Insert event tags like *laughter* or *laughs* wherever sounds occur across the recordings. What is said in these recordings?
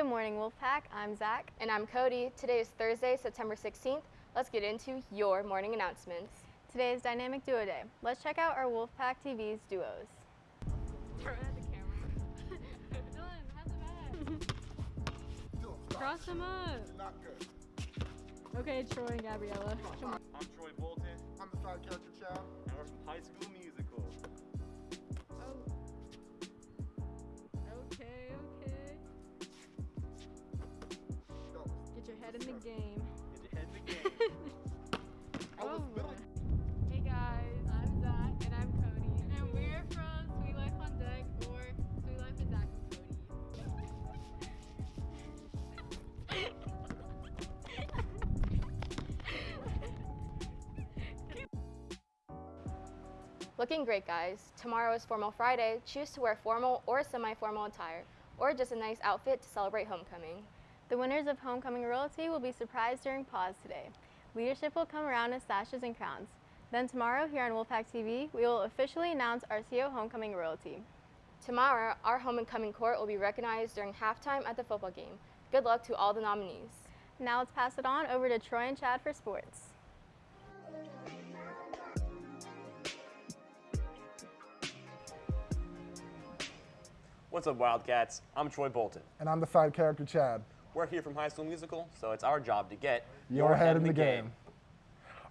Good morning, Wolfpack. I'm Zach. And I'm Cody. Today is Thursday, September 16th. Let's get into your morning announcements. Today is Dynamic Duo Day. Let's check out our Wolfpack TV's duos. Turn at the camera. Dylan, how's the bag? Cross them up. Not good. Okay, Troy and Gabriella. I'm Troy Bolton, I'm the side character child. and we're from High School head in the game. Get your head in the game. *laughs* I was Oh. literally Hey guys, I'm Zach and I'm Cody, and we're from Suite Life on Deck or Suite Life with Zach and Cody. Looking great, guys. Tomorrow is Formal Friday. Choose to wear formal or semi formal attire, or just a nice outfit to celebrate homecoming. The winners of Homecoming Royalty will be surprised during pause today. Leadership will come around in sashes and crowns. Then tomorrow, here on Wolfpack TV, we will officially announce our CO Homecoming Royalty. Tomorrow, our homecoming court will be recognized during halftime at the football game. Good luck to all the nominees. Now let's pass it on over to Troy and Chad for sports. What's up, Wildcats? I'm Troy Bolton. and I'm the side character Chad. We're here from High School Musical, so it's our job to get Your head in the game.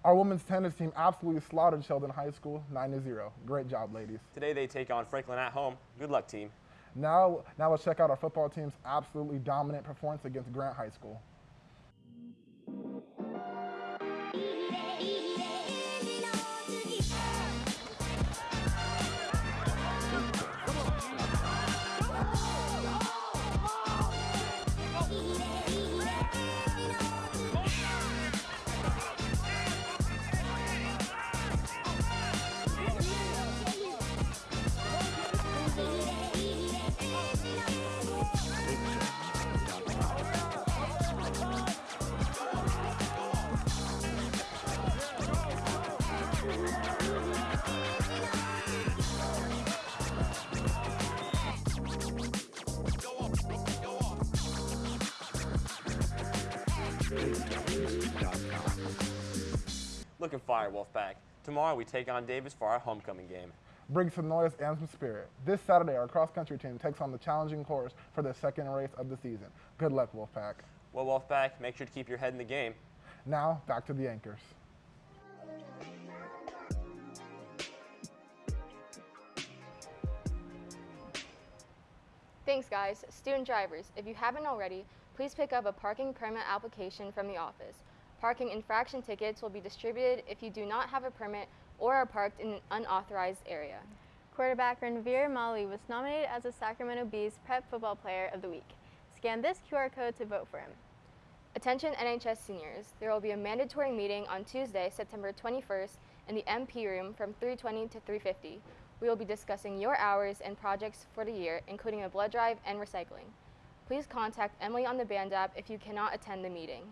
Our women's tennis team absolutely slaughtered Sheldon High School 9 to 0. Great job, ladies. Today they take on Franklin at home. Good luck, team. Now, now let's check out our football team's absolutely dominant performance against Grant High School. Looking fire, Wolfpack. Tomorrow we take on Davis for our homecoming game. Bring some noise and some spirit. This Saturday, our cross country team takes on the challenging course for the second race of the season. Good luck, Wolfpack. Well, Wolfpack, make sure to keep your head in the game. Now, back to the anchors. Thanks, guys. Student drivers, if you haven't already, please pick up a parking permit application from the office. Parking infraction tickets will be distributed if you do not have a permit or are parked in an unauthorized area. Quarterback Ranveer Mali was nominated as the Sacramento Bee's Prep Football Player of the Week. Scan this QR code to vote for him. Attention NHS seniors, there will be a mandatory meeting on Tuesday, September 21st in the MP room from 3:20 to 3:50. We will be discussing your hours and projects for the year, including a blood drive and recycling. Please contact Emily on the band app if you cannot attend the meeting.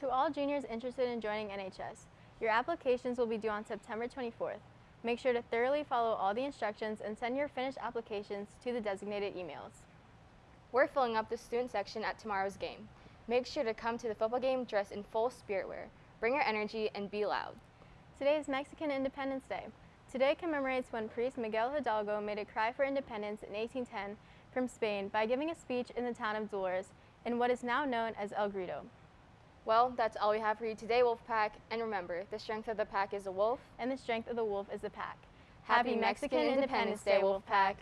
To all juniors interested in joining NHS, your applications will be due on September 24th. Make sure to thoroughly follow all the instructions and send your finished applications to the designated emails. We're filling up the student section at tomorrow's game. Make sure to come to the football game dressed in full spirit wear. Bring your energy and be loud. Today is Mexican Independence Day. Today commemorates when priest Miguel Hidalgo made a cry for independence in 1810 from Spain by giving a speech in the town of Dolores in what is now known as El Grito. Well, that's all we have for you today, Wolfpack. And remember, the strength of the pack is a wolf. And the strength of the wolf is the pack. Happy Mexican Independence Day, Wolfpack.